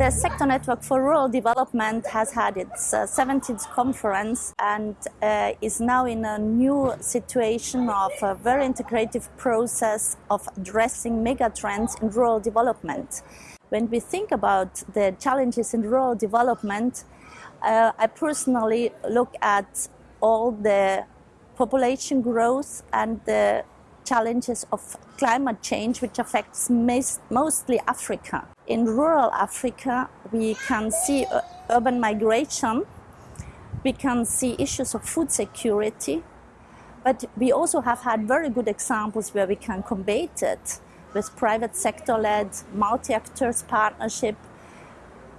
The Sector Network for Rural Development has had its uh, 17th conference and uh, is now in a new situation of a very integrative process of addressing megatrends in rural development. When we think about the challenges in rural development, uh, I personally look at all the population growth and the challenges of climate change, which affects mostly Africa. In rural Africa, we can see uh, urban migration, we can see issues of food security, but we also have had very good examples where we can combat it with private sector-led multi-actors partnership,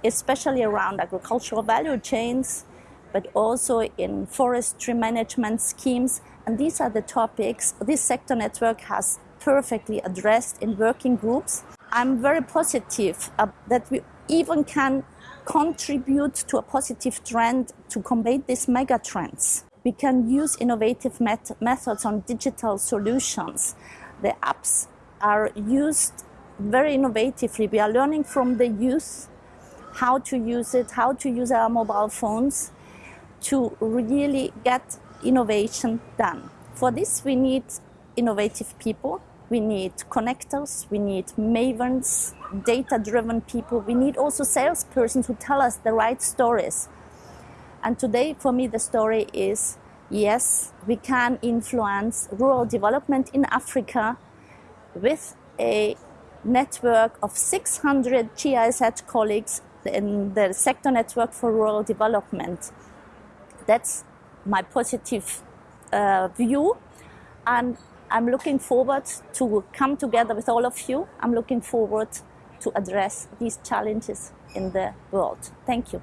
especially around agricultural value chains, but also in forestry management schemes. And these are the topics this sector network has perfectly addressed in working groups. I'm very positive uh, that we even can contribute to a positive trend to combat these mega trends. We can use innovative met methods on digital solutions. The apps are used very innovatively. We are learning from the youth how to use it, how to use our mobile phones to really get innovation done. For this, we need innovative people. We need connectors, we need mavens, data-driven people. We need also salespersons who tell us the right stories. And today, for me, the story is, yes, we can influence rural development in Africa with a network of 600 GIZ colleagues in the sector network for rural development that's my positive uh, view. And I'm looking forward to come together with all of you. I'm looking forward to address these challenges in the world. Thank you.